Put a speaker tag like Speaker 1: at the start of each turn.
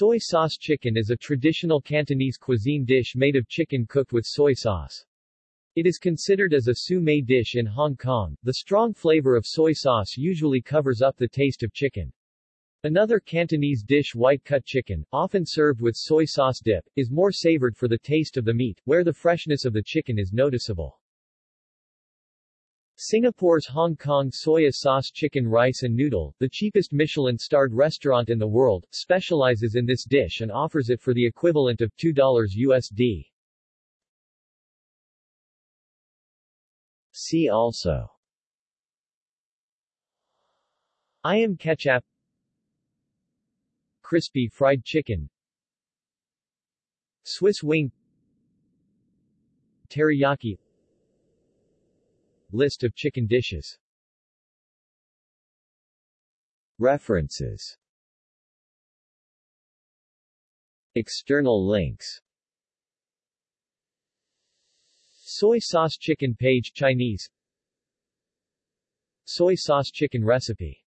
Speaker 1: Soy sauce chicken is a traditional Cantonese cuisine dish made of chicken cooked with soy sauce. It is considered as a sous dish in Hong Kong. The strong flavor of soy sauce usually covers up the taste of chicken. Another Cantonese dish white cut chicken, often served with soy sauce dip, is more savored for the taste of the meat, where the freshness of the chicken is noticeable. Singapore's Hong Kong soya sauce chicken rice and noodle, the cheapest Michelin-starred restaurant in the world, specializes in this dish and offers it for the equivalent of $2 USD. See also. Ayam ketchup. Crispy fried chicken. Swiss wing. Teriyaki List of chicken dishes. References. External links. Soy sauce chicken page Chinese. Soy sauce chicken recipe